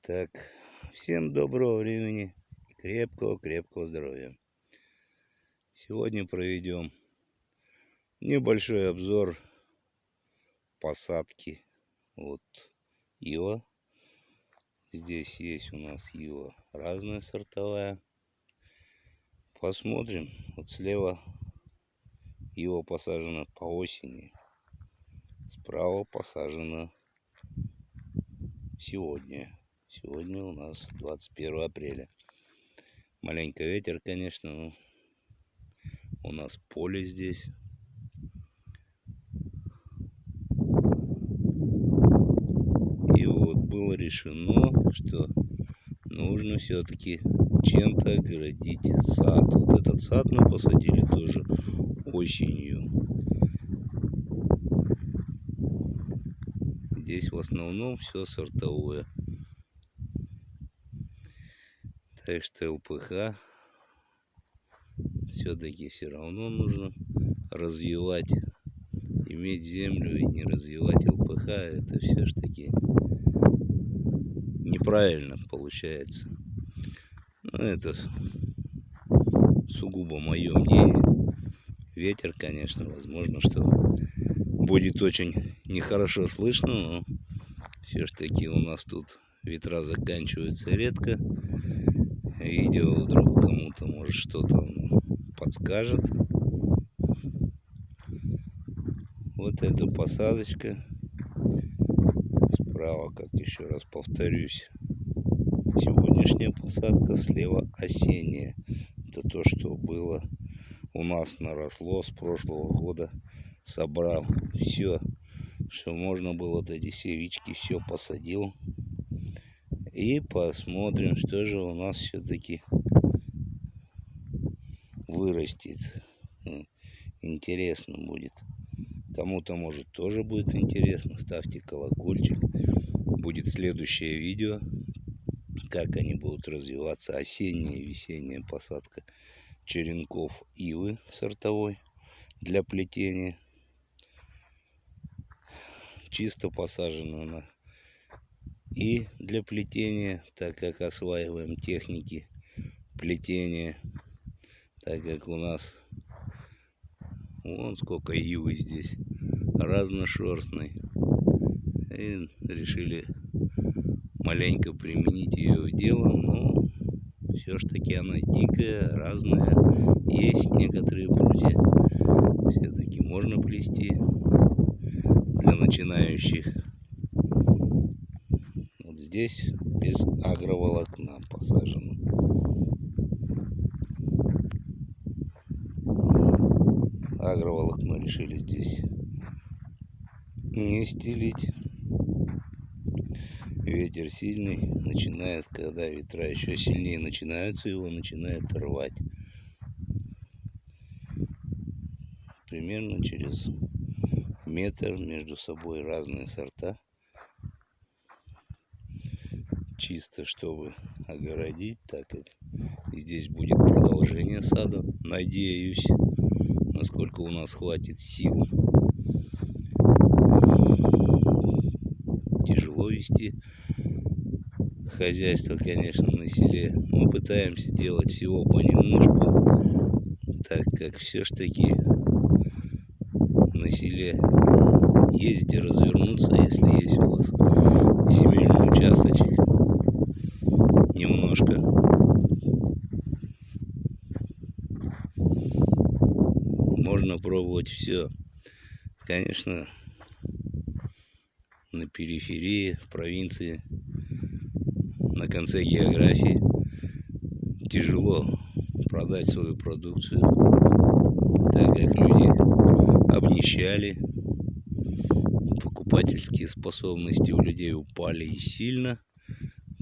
Так, всем доброго времени и крепкого-крепкого здоровья. Сегодня проведем небольшой обзор посадки вот ива. Здесь есть у нас ива разная сортовая. Посмотрим. Вот слева ива посажена по осени. Справа посажена сегодня. Сегодня у нас 21 апреля. Маленько ветер, конечно, но у нас поле здесь. И вот было решено, что нужно все-таки чем-то огородить сад. Вот этот сад мы посадили тоже осенью. Здесь в основном все сортовое. Так что ЛПХ все-таки все равно нужно развивать. Иметь землю и не развивать ЛПХ, это все ж таки неправильно получается. Ну, это сугубо мое мнение. Ветер, конечно, возможно, что будет очень нехорошо слышно, но все ж таки у нас тут ветра заканчиваются редко видео вдруг кому-то может что-то подскажет. Вот эта посадочка. Справа, как еще раз повторюсь, сегодняшняя посадка, слева осенняя. Это то, что было у нас наросло с прошлого года, собрал все, что можно было, вот эти севички, все посадил. И посмотрим, что же у нас все-таки вырастет. Интересно будет. Кому-то, может, тоже будет интересно. Ставьте колокольчик. Будет следующее видео, как они будут развиваться. Осенняя и весенняя посадка черенков ивы сортовой для плетения. Чисто посажена она и для плетения, так как осваиваем техники плетения, так как у нас вон сколько ивы здесь, разношерстной. И решили маленько применить ее в дело, но все ж таки она дикая, разная. Есть некоторые прутья, все-таки можно плести для начинающих здесь без агроволокна посажено. Агроволокно решили здесь не стелить. Ветер сильный начинает, когда ветра еще сильнее начинаются, его начинает рвать. Примерно через метр между собой разные сорта чисто, чтобы огородить, так как здесь будет продолжение сада, надеюсь, насколько у нас хватит сил. Тяжело вести хозяйство, конечно, на селе. Мы пытаемся делать всего понемножку, так как все ж таки на селе ездите развернуться, если есть у вас земельный участочек немножко. Можно пробовать все. Конечно, на периферии, в провинции, на конце географии тяжело продать свою продукцию, так как люди обнищали, покупательские способности у людей упали и сильно.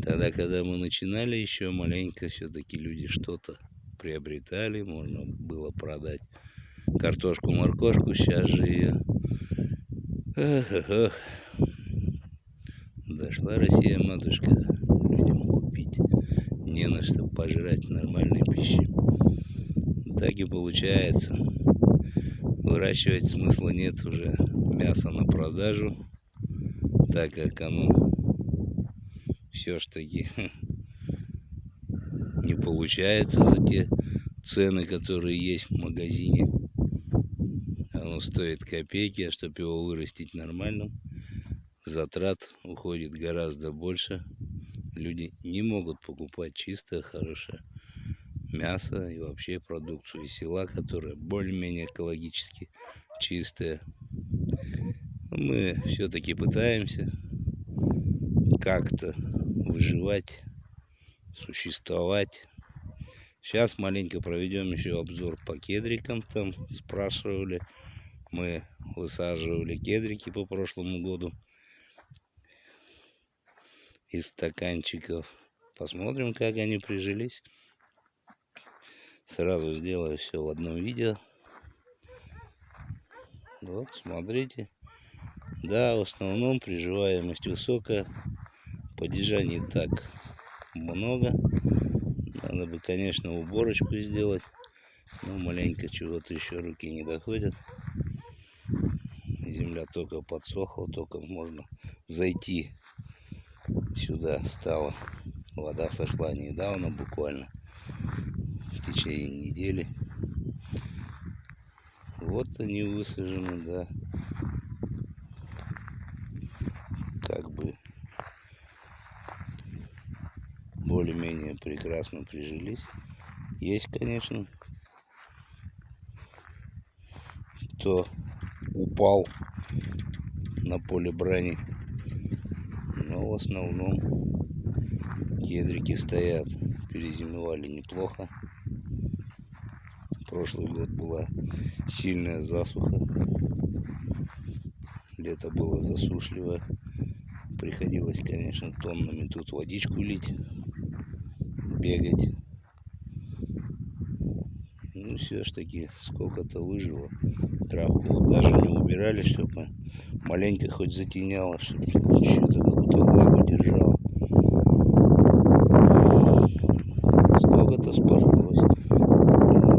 Тогда, когда мы начинали, еще маленько все-таки люди что-то приобретали, можно было продать картошку, моркошку, сейчас же ее... Эх, эх, эх. Дошла Россия, матушка, людям купить не на что пожрать нормальной пищи. Так и получается. Выращивать смысла нет уже мяса на продажу, так как оно все ж таки не получается за те цены, которые есть в магазине. Оно стоит копейки, а чтобы его вырастить нормальным, затрат уходит гораздо больше. Люди не могут покупать чистое, хорошее мясо и вообще продукцию из села, которая более-менее экологически чистая. Мы все-таки пытаемся как-то выживать, существовать. Сейчас маленько проведем еще обзор по кедрикам. Там спрашивали. Мы высаживали кедрики по прошлому году из стаканчиков. Посмотрим, как они прижились. Сразу сделаю все в одном видео. Вот, смотрите. Да, в основном приживаемость высокая. Падежа не так много. Надо бы, конечно, уборочку сделать. Но маленько чего-то еще руки не доходят. Земля только подсохла, только можно зайти сюда стало. Вода сошла недавно буквально в течение недели. Вот они высажены, да. Как бы более-менее прекрасно прижились. Есть, конечно, кто упал на поле брани. Но в основном кедрики стоят, перезимовали неплохо прошлый год была сильная засуха. Лето было засушливое. Приходилось, конечно, тоннами тут водичку лить, бегать. Ну, все ж таки, сколько-то выжило. Травку даже не убирали, чтобы маленько хоть затеняло, чтобы что-то какую-то влагу держало. Сколько-то спаслось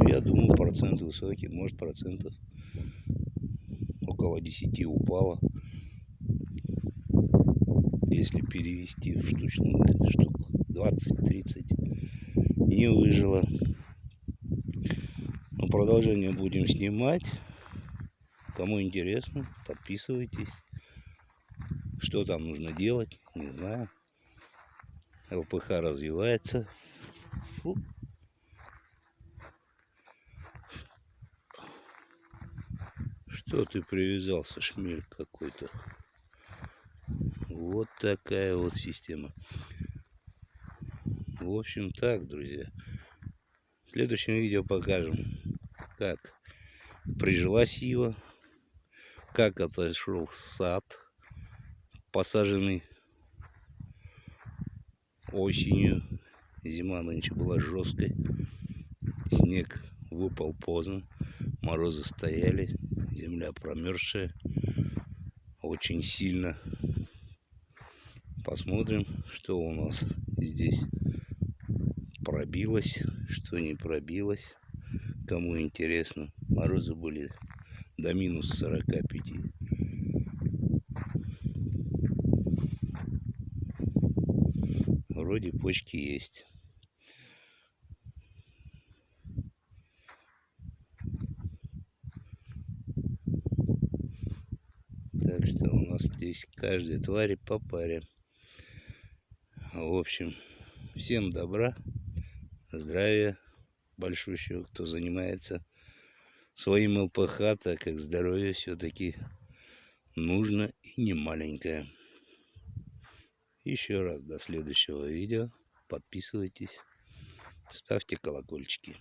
я думаю, процент высокий, может процентов около 10 упало. Если перевести в штучных штук 20-30 не выжило. Но продолжение будем снимать. Кому интересно, подписывайтесь. Что там нужно делать, не знаю. ЛПХ развивается. Фу. Что ты привязался, шмель какой-то? Вот такая вот система. В общем так, друзья. В следующем видео покажем, как прижилась его, как отошел сад, посаженный осенью. Зима нынче была жесткой. Снег выпал поздно, морозы стояли земля промерзшая очень сильно. Посмотрим, что у нас здесь пробилось, что не пробилось. Кому интересно, морозы были до минус 45. Вроде почки есть. Так что у нас здесь каждой твари по паре. В общем, всем добра, здравия большущего, кто занимается своим ЛПХ, так как здоровье все-таки нужно и не маленькое. Еще раз до следующего видео. Подписывайтесь, ставьте колокольчики.